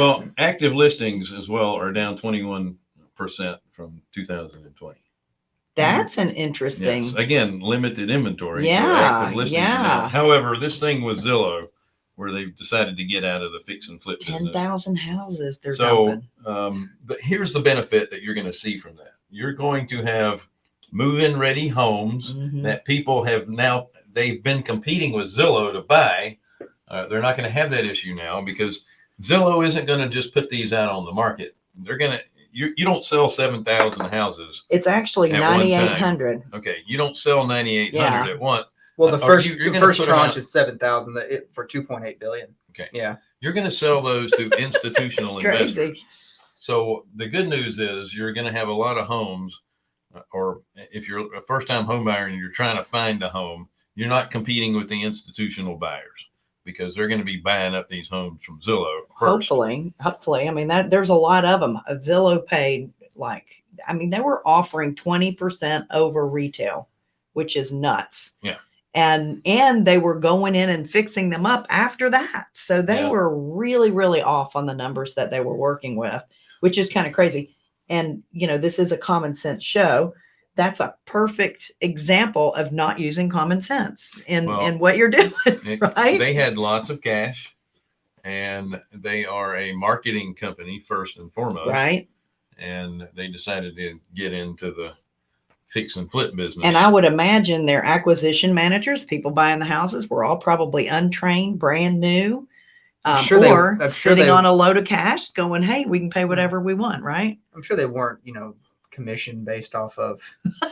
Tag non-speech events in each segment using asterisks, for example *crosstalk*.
Well, active listings as well are down twenty-one percent from two thousand and twenty. That's an interesting. Again, limited inventory. Yeah, active listings are down. yeah. However, this thing with Zillow, where they've decided to get out of the fix and flip Ten business. houses they're So, um, but here's the benefit that you're going to see from that. You're going to have move-in ready homes Mhm. that people have now, they've been competing with Zillow to buy. Uh, they're not going to have that issue now because Zillow isn't going to just put these out on the market. They're going to, you, you don't sell 7,000 houses. It's actually At one time. ninety-eight hundred. Okay. You don't sell 9,800 at once. Well, the Or first you- you're the gonna first put 'em tranche out- is seven thousand for two point eight billion. Okay. Yeah. You're going to sell those to *laughs* institutional It's crazy. investors. So the good news is you're going to have a lot of homes, uh, or if you're a first time home buyer and you're trying to find a home, you're not competing with the institutional buyers because they're going to be buying up these homes from Zillow first. Hopefully, hopefully. I mean, that there's a lot of them. Uh, Zillow paid like, I mean, they were offering 20% over retail, which is nuts. Yeah. And, and they were going in and fixing them up after that. So they Yeah. were really, really off on the numbers that they were working with, which is kind of crazy. And, you know, this is a common sense show. That's a perfect example of not using common sense in, Well, in what you're *laughs* doing, It- right? They had lots of cash and they are a marketing company first and foremost. right? And they decided to get into the fix and flip business. And I would imagine their acquisition managers, people buying the houses, were all probably untrained, brand new, I'm um, sure they- or I'm sure sitting they- on a load of cash, going, "Hey, we can pay whatever we want," right? I'm sure they weren't, you know, commission based off of *laughs*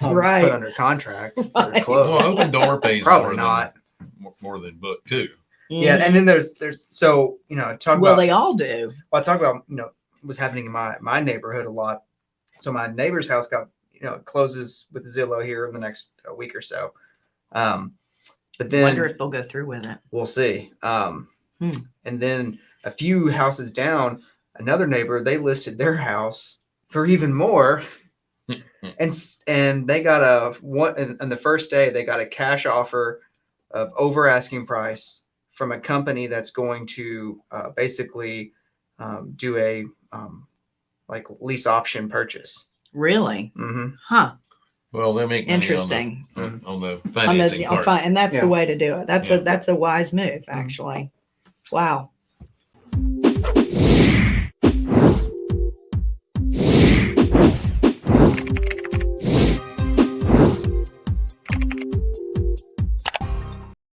homes Right. put under contract or Right. closed. well, Opendoor pays Probably more not. than more than book too. Yeah, and then there's there's so you know talk well, about they all do. well, I talk about you know what's happening in my my neighborhood a lot. So my neighbor's house got you know closes with Zillow here in the next uh, week or so. Um, but then Wonder if they'll go through with it. we'll see. Um, Hmm. and then a few houses down, another neighbor they listed their house for even more, *laughs* and and they got a one and, and the first day they got a cash offer of over asking price from a company that's going to uh, basically um, do a um, like lease option purchase. Really? hmm Huh? Well, they make Interesting. on the, on the On the- financing on part. fi- and that's Yeah. the way to do it. That's a that's a wise move, actually. Wow.